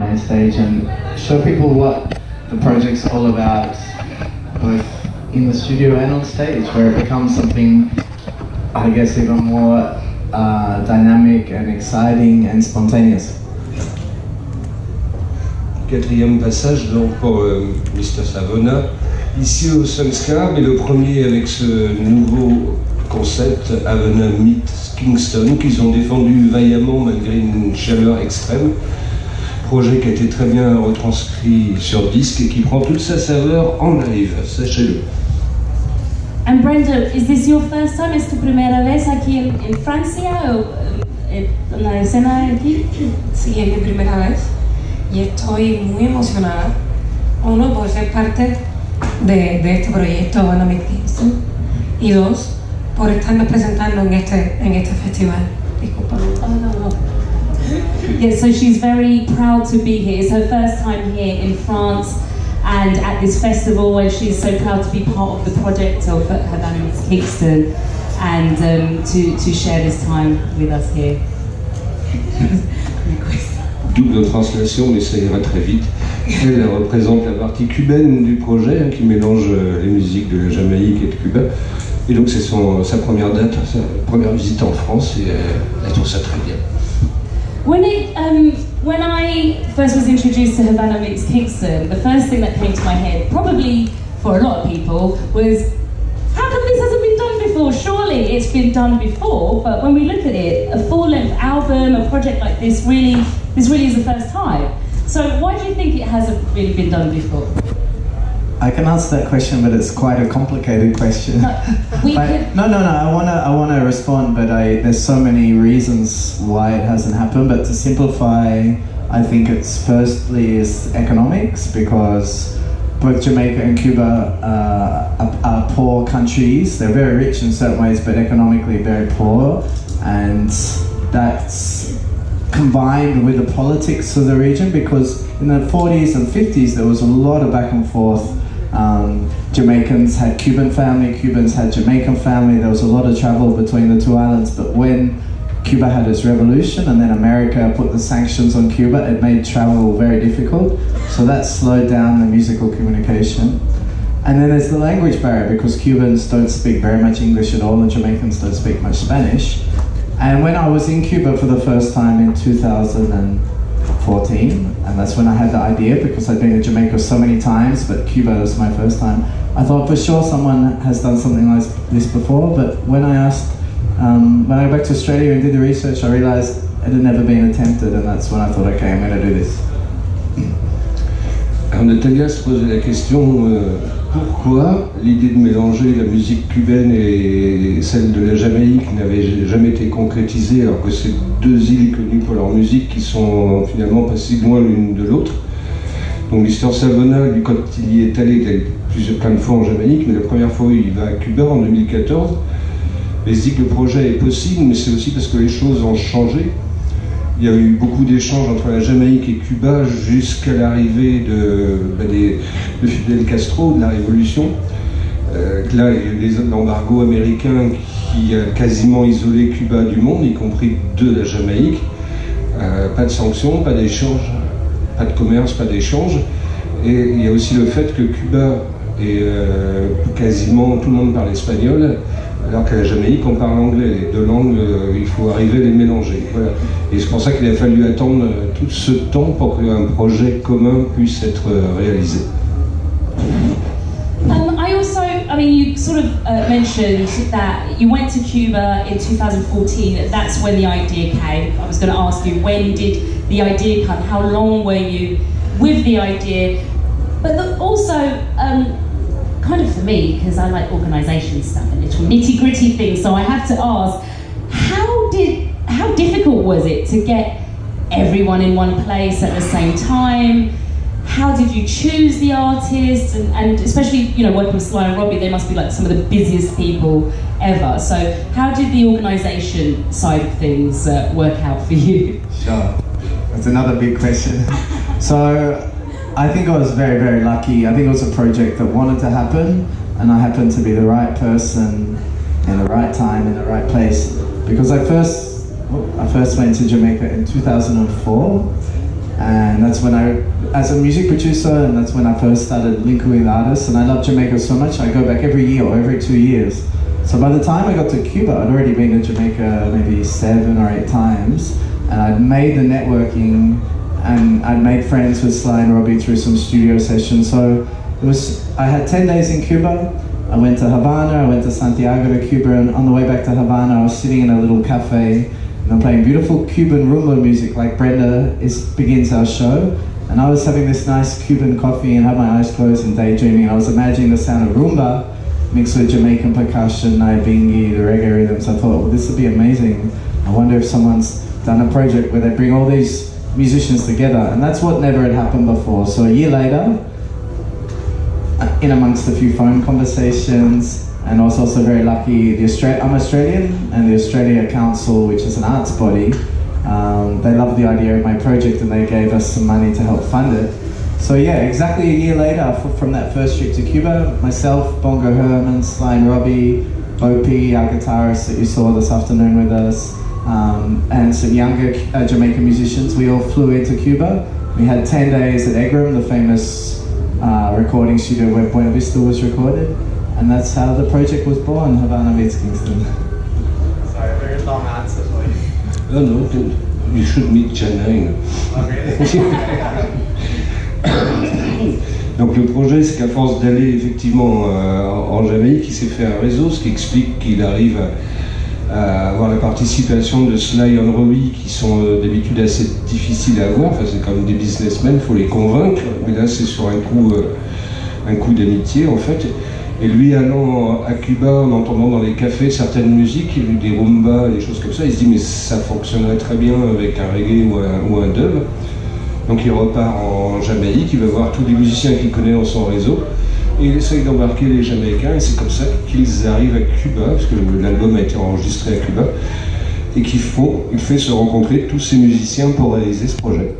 main stage and show people what the project's all about, both in the studio and on stage, where it becomes something, I guess, even more uh, dynamic and exciting and spontaneous. Quatrième passage donc pour euh, Mr Savona, ici au Sunscar, mais le premier avec ce nouveau concept Havana Meet Kingston qu'ils ont défendu vaillamment malgré une chaleur extrême. Projet qui a été très bien retranscrit sur disque et qui prend toute sa saveur en live, sachez-le. And Brenda, is this your first time? ¿Es tu primera vez aquí en, en Francia? O eh, en la escena aquí? Sí, es mi primera vez y estoy muy emocionada. Uno, por ser parte de, de este proyecto Banamic Kingston y dos, por estarnos presentando en este, en este festival. Disculpa. Oh, no, no. Yeah, so she's very proud to be here. It's her first time here in France and at this festival and she's so proud to be part of the project of Havana Meets Kingston and um, to, to share this time with us here. Double translation, mais ça ira très vite. Elle représente la partie cubaine du projet hein, qui mélange euh, les musiques de la Jamaïque et de Cuba. Et donc c'est sa première date, sa première visite en France et euh, elle trouve ça très bien. When it, um, when I first was introduced to Havana Meets Kingston, the first thing that came to my head, probably for a lot of people, was how come this hasn't been done before? Surely it's been done before, but when we look at it, a full-length album, a project like this, really, this really is the first time. So why do you think it hasn't really been done before? I can answer that question, but it's quite a complicated question. Could, no, no, no. I wanna, I wanna respond, but I there's so many reasons why it hasn't happened. But to simplify, I think it's firstly is economics because both Jamaica and Cuba uh, are, are poor countries. They're very rich in certain ways, but economically very poor, and that's combined with the politics of the region because in the 40s and 50s there was a lot of back and forth. Um, Jamaicans had Cuban family, Cubans had Jamaican family. There was a lot of travel between the two islands. But when Cuba had its revolution and then America put the sanctions on Cuba, it made travel very difficult. So that slowed down the musical communication. And then there's the language barrier because Cubans don't speak very much English at all and Jamaicans don't speak much Spanish. And when I was in Cuba for the first time in 2014, and that's when I had the idea because I'd been to Jamaica so many times, but Cuba was my first time. I thought for sure someone has done something like this before, but when I asked, um, when I went back to Australia and did the research, I realized it had never been attempted, and that's when I thought, okay, I'm going to do this. Alors Natalia se posait la question euh, pourquoi l'idée de mélanger la musique cubaine et celle de la Jamaïque n'avait jamais été concrétisée alors que c'est deux îles connues pour leur musique qui sont finalement pas si loin l'une de l'autre. Donc Mister Savona, quand il y est allé, il est plusieurs plein de fois en Jamaïque, mais la première fois il va à Cuba en 2014. Et il se dit que le projet est possible, mais c'est aussi parce que les choses ont changé. Il y a eu beaucoup d'échanges entre la Jamaïque et Cuba jusqu'à l'arrivée de, bah, Fidel Castro, de la révolution. Euh, là, il y a eu l'embargo américain qui a quasiment isolé Cuba du monde, y compris de la Jamaïque. Euh, pas de sanctions, pas d'échanges, pas de commerce, pas d'échange. Et il y a aussi le fait que Cuba et euh, quasiment tout le monde parle espagnol, alors qu'à la Jamaïque on parle anglais. Les deux langues, euh, il faut arriver à les mélanger. Voilà. Et c'est pour ça qu'il a fallu attendre euh, tout ce temps pour qu'un projet commun puisse être euh, réalisé. Um, I also, I mean, you sort of uh, mentioned that you went to Cuba in 2014. That's when the idea came. I was going to ask you, when did the idea come? How long were you with the idea? But the, also, um, kind of for me, because I like organisation stuff and little nitty gritty things, so I have to ask, how did, how difficult was it to get everyone in one place at the same time? how did you choose the artists and, and especially you know working with Sly and Robbie they must be like some of the busiest people ever so how did the organisation side of things uh, work out for you Sure. That's another big question. so, I think I was very, very lucky. I think it was a project that wanted to happen, and I happened to be the right person in the right time in the right place. Because I first, I first went to Jamaica in 2004, And that's when I, as a music producer, and that's when I first started linking with artists. And I love Jamaica so much, I go back every year or every two years. So by the time I got to Cuba, I'd already been to Jamaica maybe seven or eight times, and I'd made the networking, and I'd made friends with Sly and Robbie through some studio sessions. So it was, I had 10 days in Cuba, I went to Havana, I went to Santiago de Cuba, and on the way back to Havana, I was sitting in a little cafe, and I'm playing beautiful Cuban rumba music like Brenda is, begins our show. And I was having this nice Cuban coffee and had my eyes closed and daydreaming. I was imagining the sound of rumba mixed with Jamaican percussion, Nyabinghi, the reggae rhythms. I thought, well, this would be amazing. I wonder if someone's done a project where they bring all these musicians together. And that's what never had happened before. So a year later, in amongst a few phone conversations, and I was also very lucky. The Austra- I'm Australian, and the Australia Council, which is an arts body, um, they loved the idea of my project and they gave us some money to help fund it. So yeah, exactly a year later from that first trip to Cuba, myself, Bongo Herman, Sly and Robbie, Opie, our guitarist that you saw this afternoon with us, um, and some younger uh, Jamaican musicians, we all flew into Cuba. We had 10 days at EGREM, the famous uh, recording studio where Buena Vista was recorded, and that's how the project was born, Havana meets Kingston. Sorry, very long answer for you. Oh no, you should meet Janine. Donc le projet, c'est qu'à force d'aller effectivement euh, en Jamaïque, il s'est fait un réseau, ce qui explique qu'il arrive à, à avoir la participation de Sly and Robbie, qui sont euh, d'habitude assez difficiles à avoir. Enfin, c'est comme des businessmen, il faut les convaincre. Mais là, c'est sur un coup, euh, coup d'amitié en fait. Et lui allant à Cuba, en entendant dans les cafés certaines musiques, des rumba, des choses comme ça, il se dit mais ça fonctionnerait très bien avec un reggae ou un, ou un dub. Donc il repart en Jamaïque, il va voir tous les musiciens qu'il connaît dans son réseau, et il essaye d'embarquer les Jamaïcains, et c'est comme ça qu'ils arrivent à Cuba, parce que l'album a été enregistré à Cuba, et qu'il faut, il fait se rencontrer tous ces musiciens pour réaliser ce projet.